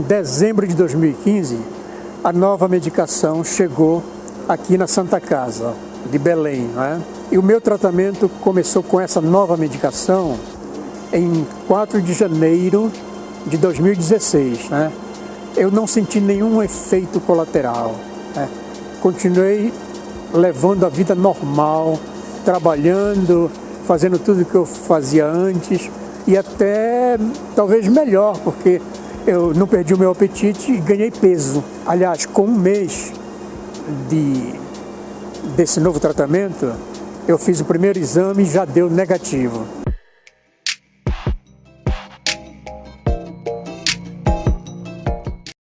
Em dezembro de 2015, a nova medicação chegou aqui na Santa Casa de Belém. Né? E o meu tratamento começou com essa nova medicação em 4 de janeiro de 2016. Né? Eu não senti nenhum efeito colateral. Né? Continuei levando a vida normal, trabalhando, fazendo tudo que eu fazia antes e até talvez melhor, porque eu não perdi o meu apetite e ganhei peso. Aliás, com um mês de desse novo tratamento, eu fiz o primeiro exame e já deu negativo.